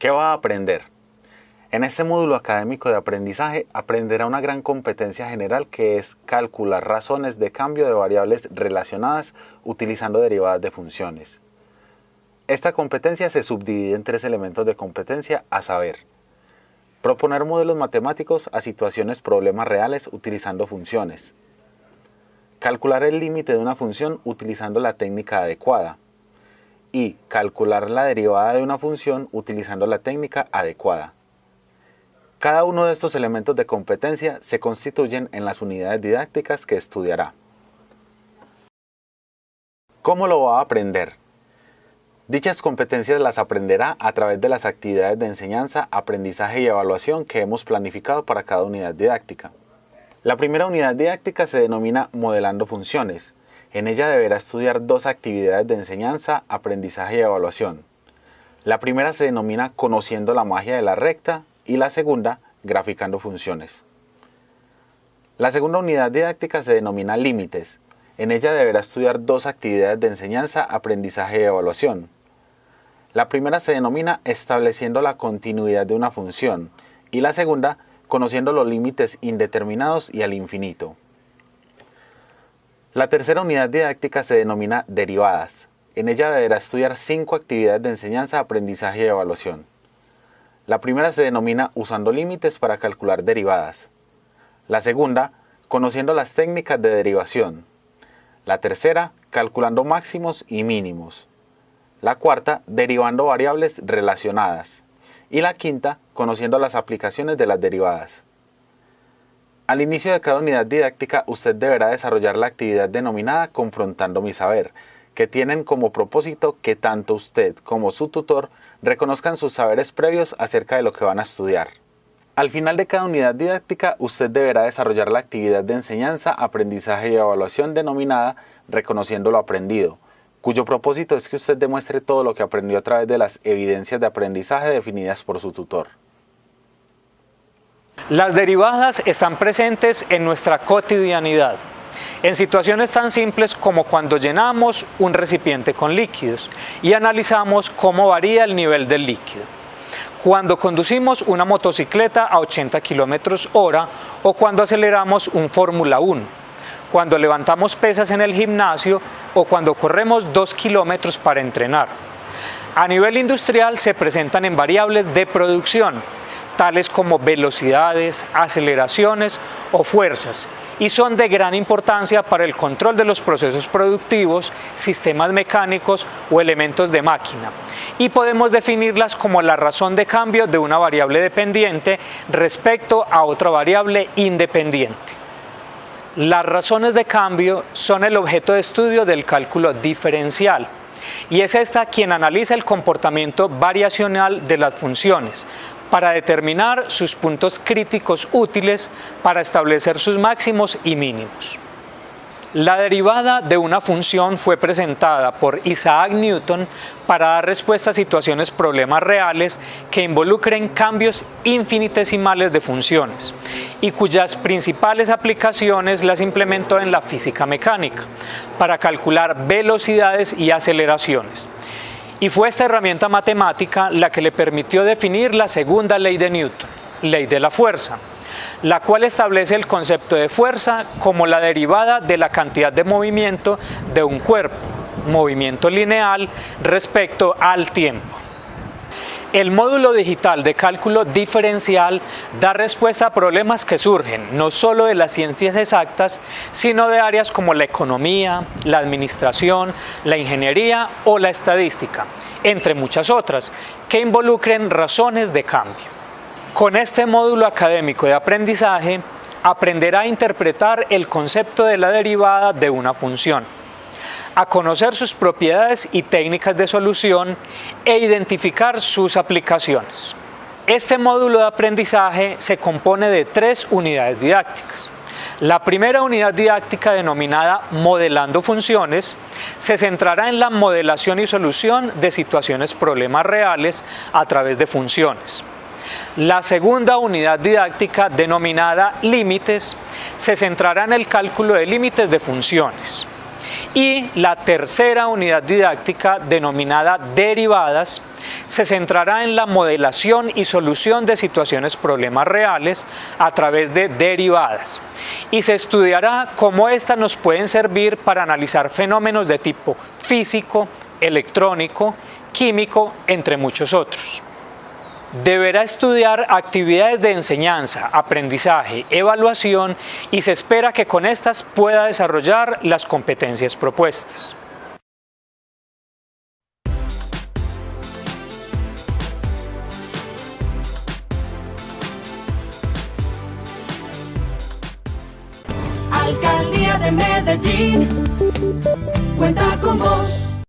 ¿Qué va a aprender? En este módulo académico de aprendizaje aprenderá una gran competencia general que es calcular razones de cambio de variables relacionadas utilizando derivadas de funciones. Esta competencia se subdivide en tres elementos de competencia a saber, proponer modelos matemáticos a situaciones problemas reales utilizando funciones, calcular el límite de una función utilizando la técnica adecuada y calcular la derivada de una función utilizando la técnica adecuada. Cada uno de estos elementos de competencia se constituyen en las unidades didácticas que estudiará. ¿Cómo lo va a aprender? Dichas competencias las aprenderá a través de las actividades de enseñanza, aprendizaje y evaluación que hemos planificado para cada unidad didáctica. La primera unidad didáctica se denomina Modelando Funciones. En ella deberá estudiar dos actividades de enseñanza, aprendizaje y evaluación. La primera se denomina Conociendo la magia de la recta y la segunda, graficando funciones. La segunda unidad didáctica se denomina límites. En ella deberá estudiar dos actividades de enseñanza, aprendizaje y evaluación. La primera se denomina estableciendo la continuidad de una función y la segunda conociendo los límites indeterminados y al infinito. La tercera unidad didáctica se denomina derivadas. En ella deberá estudiar cinco actividades de enseñanza, aprendizaje y evaluación. La primera se denomina usando límites para calcular derivadas. La segunda, conociendo las técnicas de derivación. La tercera, calculando máximos y mínimos. La cuarta, derivando variables relacionadas. Y la quinta, conociendo las aplicaciones de las derivadas. Al inicio de cada unidad didáctica, usted deberá desarrollar la actividad denominada Confrontando mi saber, que tienen como propósito que tanto usted como su tutor reconozcan sus saberes previos acerca de lo que van a estudiar. Al final de cada unidad didáctica, usted deberá desarrollar la actividad de enseñanza, aprendizaje y evaluación denominada Reconociendo lo aprendido, cuyo propósito es que usted demuestre todo lo que aprendió a través de las evidencias de aprendizaje definidas por su tutor. Las derivadas están presentes en nuestra cotidianidad en situaciones tan simples como cuando llenamos un recipiente con líquidos y analizamos cómo varía el nivel del líquido. Cuando conducimos una motocicleta a 80 km hora o cuando aceleramos un Fórmula 1, cuando levantamos pesas en el gimnasio o cuando corremos 2 kilómetros para entrenar. A nivel industrial se presentan en variables de producción, tales como velocidades, aceleraciones o fuerzas, y son de gran importancia para el control de los procesos productivos, sistemas mecánicos o elementos de máquina. Y podemos definirlas como la razón de cambio de una variable dependiente respecto a otra variable independiente. Las razones de cambio son el objeto de estudio del cálculo diferencial y es esta quien analiza el comportamiento variacional de las funciones, para determinar sus puntos críticos útiles para establecer sus máximos y mínimos. La derivada de una función fue presentada por Isaac Newton para dar respuesta a situaciones problemas reales que involucren cambios infinitesimales de funciones y cuyas principales aplicaciones las implementó en la física mecánica para calcular velocidades y aceleraciones. Y fue esta herramienta matemática la que le permitió definir la segunda ley de Newton, ley de la fuerza, la cual establece el concepto de fuerza como la derivada de la cantidad de movimiento de un cuerpo, movimiento lineal respecto al tiempo. El módulo digital de cálculo diferencial da respuesta a problemas que surgen no solo de las ciencias exactas, sino de áreas como la economía, la administración, la ingeniería o la estadística, entre muchas otras, que involucren razones de cambio. Con este módulo académico de aprendizaje, aprenderá a interpretar el concepto de la derivada de una función a conocer sus propiedades y técnicas de solución e identificar sus aplicaciones. Este módulo de aprendizaje se compone de tres unidades didácticas. La primera unidad didáctica denominada Modelando Funciones se centrará en la modelación y solución de situaciones problemas reales a través de funciones. La segunda unidad didáctica denominada Límites se centrará en el cálculo de límites de funciones y la tercera unidad didáctica denominada derivadas se centrará en la modelación y solución de situaciones problemas reales a través de derivadas y se estudiará cómo éstas nos pueden servir para analizar fenómenos de tipo físico, electrónico, químico, entre muchos otros. Deberá estudiar actividades de enseñanza, aprendizaje, evaluación y se espera que con estas pueda desarrollar las competencias propuestas. Alcaldía de Medellín cuenta con vos.